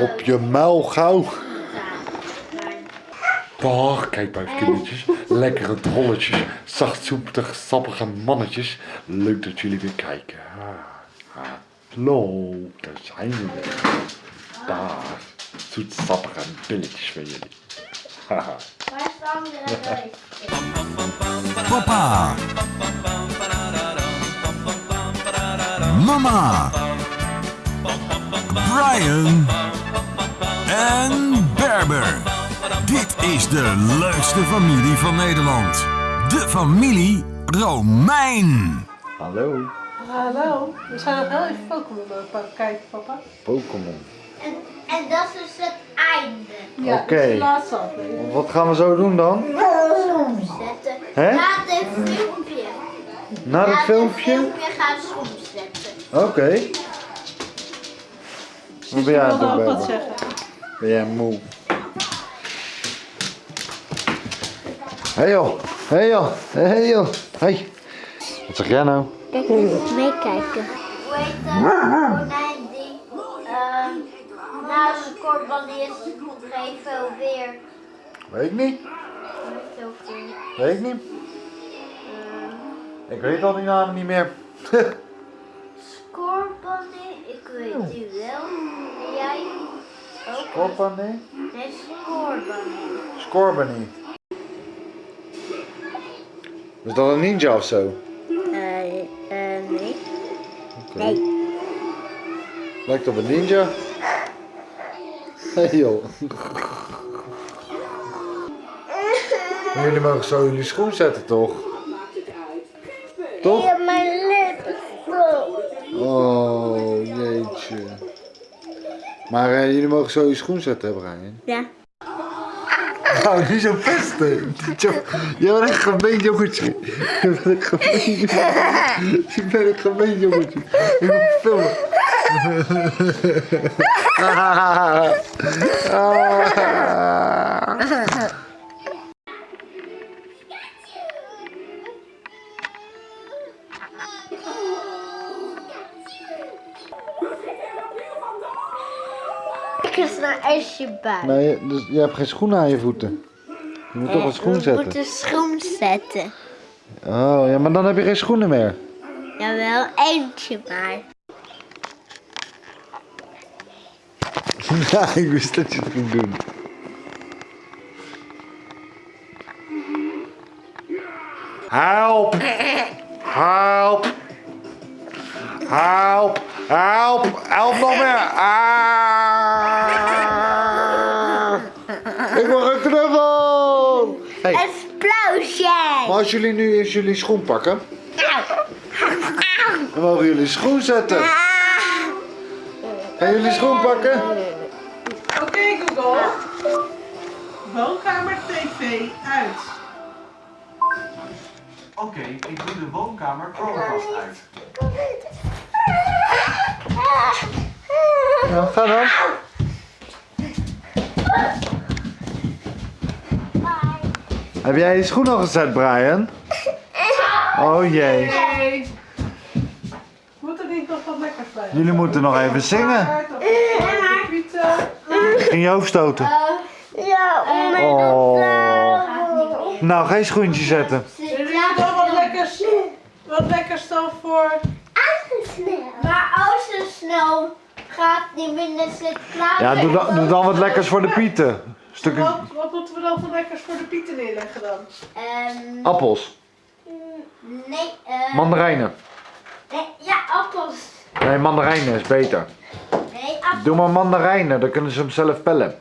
Op je muil gauw. Bah, kijk maar even kindertjes. Lekkere drolletjes. Zachtzoepig, sappige mannetjes. Leuk dat jullie weer kijken. Hallo, daar zijn we weer. Daar. Zoetsappige billetjes van jullie. Waar de? Papa. Mama. Brian. En Berber. Dit is de leukste familie van Nederland. De familie Romein. Hallo, Hallo, we zijn nog heel even Pokémon het kijken, papa. Pokémon. En, en dat is dus het einde. Ja, Oké. Wat gaan we zo doen dan? Zetten. Hè? Na dit filmpje. Na het filmpje? filmpje gaan we omzetten. Oké. Wat ben jij aan het doen, wat zeggen. Ben jij moe? Hé hey joh, hé hey joh, hé hey joh. Hey. Wat zeg jij nou? Kijk, meekijken. Hoe heet dat konijn die ehm na een scoreband is geven weer. Weet ik niet. Weet ik niet. Ik weet al die namen niet meer. Scorebunny, ik weet die wel. En jij ook? Scorbunny? Nee, scorebunny. Scorbunny. Is dat een ninja of zo? Eh, eh, nee. Oké. Lijkt op een ninja. Hé hey joh. Jullie mogen zo jullie schoen zetten toch? Toch? Oh jeetje. Maar eh, jullie mogen zo je schoen zetten, hè, Brian? Ja. Nou, niet zo pesten. Je bent een gemeen jongetje. Je bent een gemeen jongetje. Je bent een gemeen jongetje. Ik moet filmen. Ik is een ijsje bij. Nee, dus je hebt geen schoenen aan je voeten. Je moet toch een schoen zetten. moeten schoen zetten. Oh, ja, maar dan heb je geen schoenen meer. Jawel, eentje maar. Ja, ik wist dat je het ging doen. Help! Help! Help! Help! Help nog meer! Ah! Ik mag een knuffel! Hey, Een sploosje! maar als jullie nu eens jullie schoen pakken, dan mogen jullie schoen zetten. Gaan jullie schoen pakken? Oké Google. Woonkamer TV uit. Oké, ik doe de woonkamer Chromecast uit. Ja, ga dan. Heb jij je schoen al gezet, Brian? Oh jee. Moet er niet nog wat lekkers bij? Jullie moeten nog even zingen. Ging je hoofd stoten? Ja, Oh. Nou, geen schoentje zetten. Jullie moeten nog wat lekkers, wat lekkers dan voor... Maar als ze snel gaat, die binnen zit klaar. Ja, doe dan, doe dan wat lekkers voor de pieten. Stukken Wat, wat moeten we dan voor lekkers voor de pieten neerleggen dan? Ehm, appels, nee, eh, mandarijnen. nee, ja, appels. Nee, mandarijnen is beter. Nee, appels. Doe maar mandarijnen, dan kunnen ze hem zelf pellen.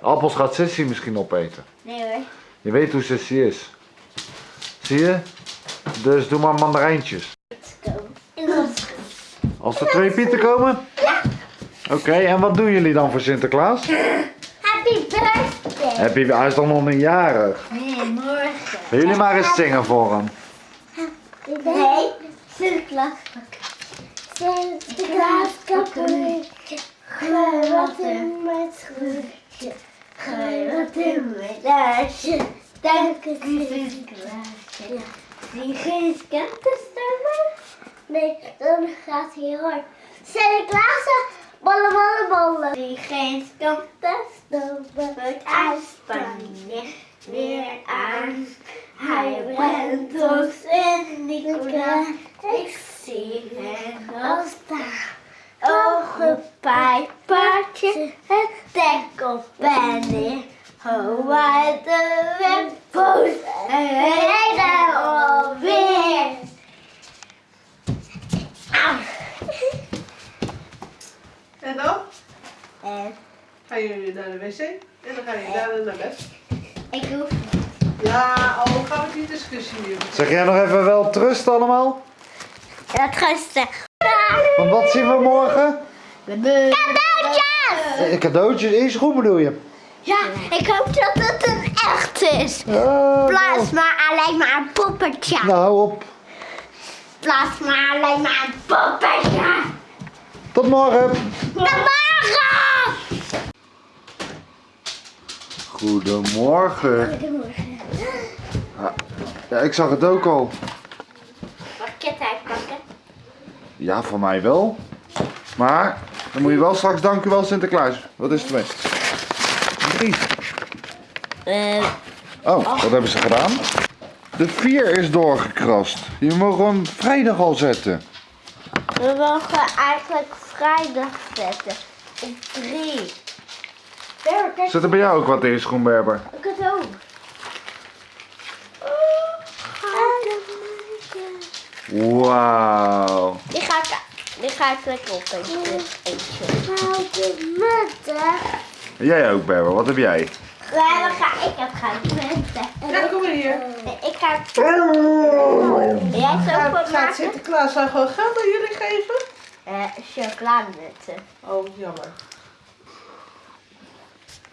Appels gaat Sissy misschien opeten. Nee hoor. Je weet hoe Sissy is. Zie je? Dus doe maar mandarijntjes. Als er twee pieten komen? Oké, en wat doen jullie dan voor Sinterklaas? Happy birthday. Heb je, hij is dan nog een jarig. Nee, morgen. Wil jullie maar eens zingen voor hem? Nee, Sinterklaas pakken. Sinterklaas kappen. Gooi wat in met groentje. Gooi wat in met laarsje. Dank het Sinterklaasje. Wie geen schatten stemmen? Nee, dan gaat hij hard. Sinterklaas, ballen, ballen, ballen. Die geen stoppen, stoppen, wordt uit Spanje weer aan. Hij brengt ons in Nicola. Ik zie hem al staan. Ogen, pijpaardje, het dek op en neer. Hoe uit de wind en rijden alweer. Au. En dan En gaan jullie naar de wc en dan gaan jullie daarna naar bed. ik hoef Ja, al gaan we die discussie nu. Zeg jij nog even wel trust allemaal? het rusten. Want wat zien we morgen? Cadeautjes! Eh, Cadeautjes in schoen bedoel je? Ja, ik hoop dat het een echt is. Ja, Plaats maar alleen maar een poppetje. nou, hou op. Plaats maar alleen maar een poppetje. Tot morgen. Tot morgen! Goedemorgen. Ja, ik zag het ook al. Mag ik het uitpakken? Ja, voor mij wel. Maar dan moet je wel straks dank u wel Sinterklaas. Wat is het mee? Een brief. Oh, wat hebben ze gedaan? De 4 is doorgekrast. Je mag hem vrijdag al zetten. We mogen eigenlijk vrijdag zetten. Op drie. Kijk. Zit er bij jou ook wat in, schoenberber? Ik het ook. Wauw. Die ga ik, die ga ik lekker op eentje. Jij ook, Berber. Wat heb jij? Ja, dan ga ik het gaan mutten. Ja, kom maar hier. Ik ga het... Jij Gaat, gaat goed maken? Sinterklaas nou gewoon geld aan jullie geven? Eh, chocolademutten. Oh, jammer. Ja, maar Mijn kalender. Nou, Mijn kalender is ook Hé, perfect. wacht je dus.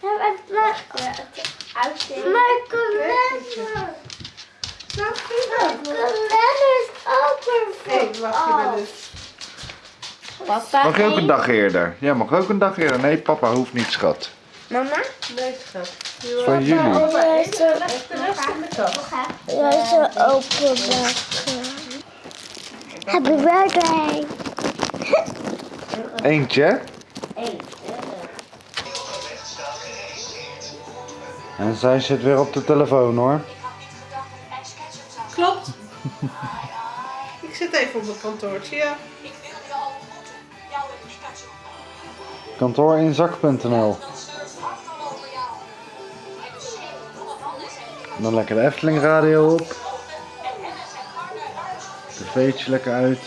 Papa, Mag je ook een één. dag eerder? Ja, mag ook een dag eerder. Nee, papa hoeft niet, schat. Mama? Nee, schat. Is van jullie. Jij is rest in de kast. openbakken. Happy birthday. Eentje. hè? En zij zit weer op de telefoon hoor. Klopt. Ik zit even op mijn kantoortje, ja. Kantoorinzak.nl Dan lekker de Efteling radio op. TV'tje lekker uit.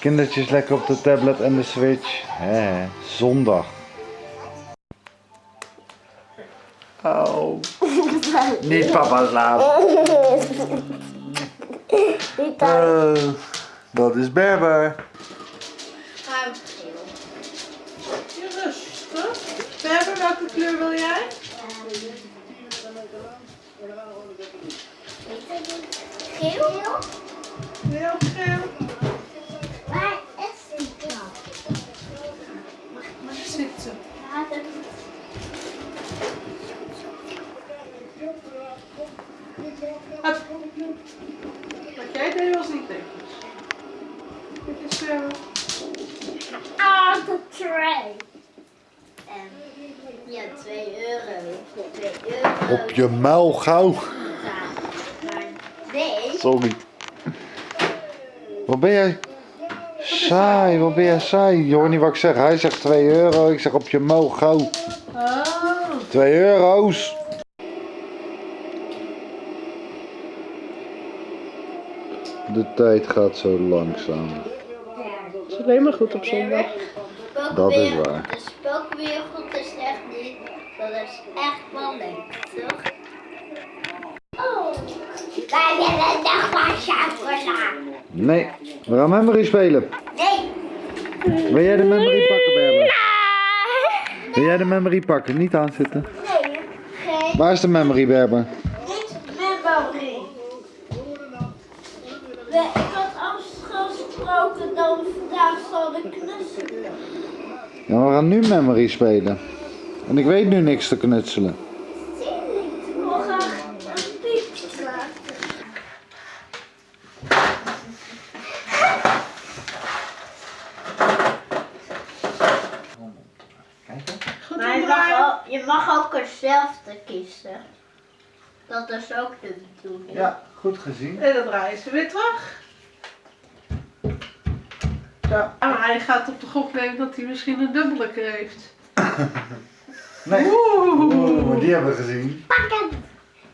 Kindertjes lekker op de tablet en de switch. Hè, zondag. Oh. Niet papa slapen. Eh, dat is Berber. Je rustig. Berber, welke kleur wil jij? Geel? Ook geel? Waar is die knop? Zitten. Wat jij deed was niet netjes. Dit is eh, Ah, de tray. En ja, 2 euro. 2 euro. Op je muil gauw. Maar nee. Sorry. Wat ben jij? Saai, wat ben jij saai? Je hoort niet wat ik zeg. Hij zegt 2 euro, ik zeg op je muil gauw. Oh. 2 euro's. De tijd gaat zo langzaam. Het is alleen maar goed op zondag. Dat is waar. De spookwereld is echt niet. Dat is echt wel leuk, toch? Oh. Wij willen nog maar chocola. Nee, we gaan memory spelen. Nee. Wil jij de memory pakken, Berber? Wil jij de memory pakken? Niet aanzitten. Nee. Geen. Waar is de memory, Berber? komen zal ik knutselen. Ja, we gaan nu memory spelen. En ik weet nu niks te knutselen. Maar je mag, ook, je mag ook hetzelfde kiezen. Dat is ook de doen. Ja, goed gezien. En dan draaien ze weer terug. Maar hij gaat op de gok nemen dat hij misschien een dubbele keer heeft. Nee. Oeh. Oeh, die hebben we gezien. Pak het.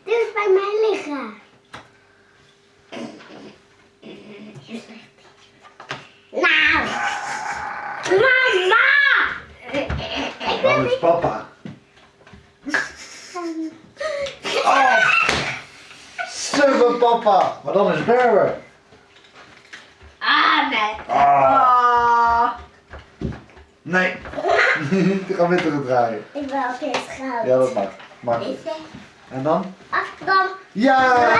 Dit is bij mij liggen. Nou. Mama. Ik Dat is papa. Oh. Super papa. Maar dan is Berber. Ah, nee. Ah. Ah. Nee. Die gaan weer terugdraaien. Ik wil ook eens goud. Ja, dat mag. Mag. En dan? Afstand. Ja!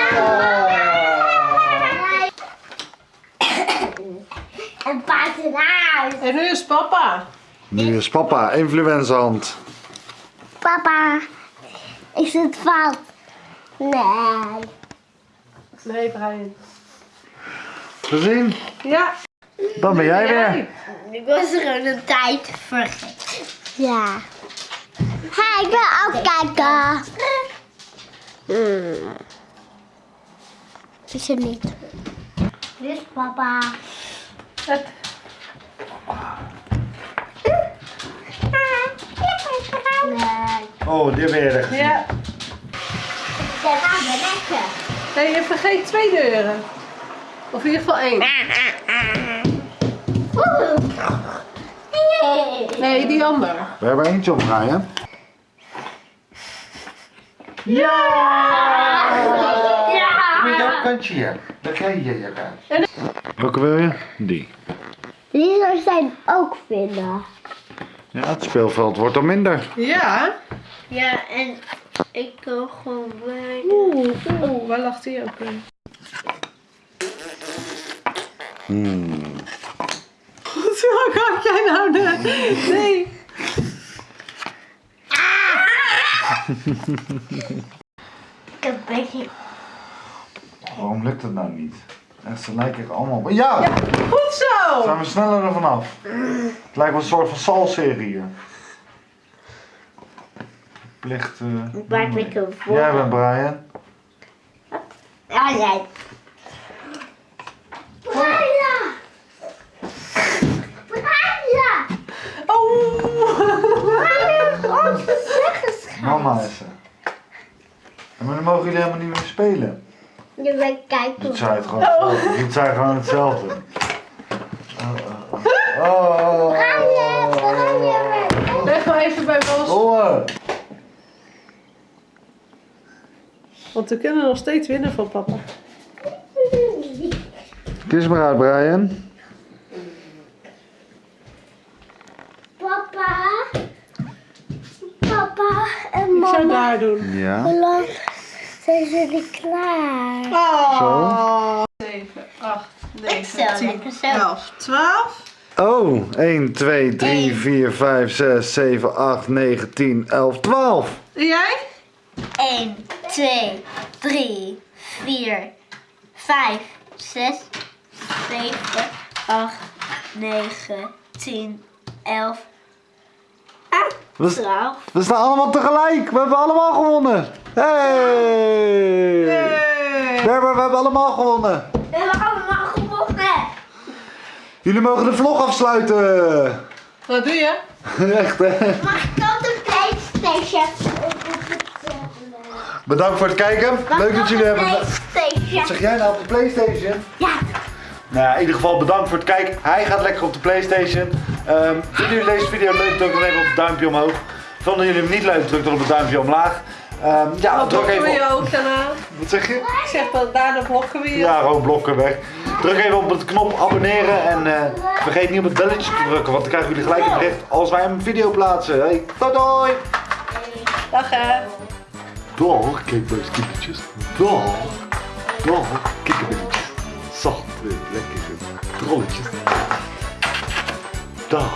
En paardenhuis. En nu is papa. Nu is papa influencerhand. Papa, is het fout? Nee. Nee, Brian. Gezien? Ja. Dan ben jij weer. Ik was er een tijd vergeten. Ja. Ga ik wil ook kijken. Hmm. Is er niet. Dit is papa. Het-. Oh, die ben je er gezien. Ja. Nee, je vergeet twee deuren. Of in ieder geval één. Oeh. Hey. Nee, die ander. We hebben eentje omdraaien. Ja! Met Ja. dat kantje hier. Daar krijg je je kaart. Welke wil je? Die. Die zou zijn ook vinden. Ja, het speelveld wordt dan minder. Ja. Ja, en ik kan gewoon bij. Oeh, oeh, waar lag die ook in? Hmm. Hoe kan jij nou de... Nee. Ik heb een beetje. Waarom lukt het nou niet? Echt, ze lijken er allemaal... Ja! Goed zo. Zijn we sneller er vanaf. Het lijkt wel een soort van salserie hier. Plicht... eh, ben ik voor? Jij bent Brian. Ja, jij. Brian! Brian! Oh. Brian, ons zeggen Mama is er. Ja, Maar dan mogen jullie helemaal niet meer spelen. Je bent kijken. Het gewoon hetzelfde. Doet zij gewoon hetzelfde. Oh, oh, oh. Brian, Brian. Leg maar even bij Bos. Oh. Want we kunnen nog steeds winnen van papa. Kies maar uit, Brian. Papa. Papa en Ik zou daar doen. Ja. Hoe lang zijn jullie klaar? Oh. 7, 8, 9, zal 10, lekker zo. 11, 12. Oh, 1, 2, 3, 4, 5, 6, 7, 8, 9, 10, 11, 12. En jij? 1, 2, 3, 4, 5, 6, 7, 8, 9, 10, 11, ah, We, 12. we staan allemaal tegelijk. We hebben allemaal gewonnen. Hey! Hey. Berber, we hebben allemaal gewonnen. We hebben allemaal gewonnen. Jullie mogen de vlog afsluiten. Wat doe je? Echt, hè? Mag ik ook de Playstation? Bedankt voor het kijken. Leuk dat jullie hebben... Playstation. Wat zeg jij nou op de Playstation? Ja. Nou, ja, in ieder geval bedankt voor het kijken. Hij gaat lekker op de Playstation. Ehm vinden jullie deze video leuk? Druk dan even op het duimpje omhoog. Vonden jullie hem niet leuk? Druk dan op het duimpje omlaag. Ehm, ja, Wat druk even op... ook kanaal? Wat zeg je? Ik zeg dat daarna blokken we je. Ja, gewoon blokken weg. Druk even op de knop abonneren en eh, vergeet niet op het belletje te drukken, want dan krijgen jullie gelijk een bericht als wij een video plaatsen. Hey, doei doei! Dag hè. Dag, kikbuis kindertjes. Dag. Dag, kikkerbilletjes. Zacht, eh, lekker trolletjes. Dag.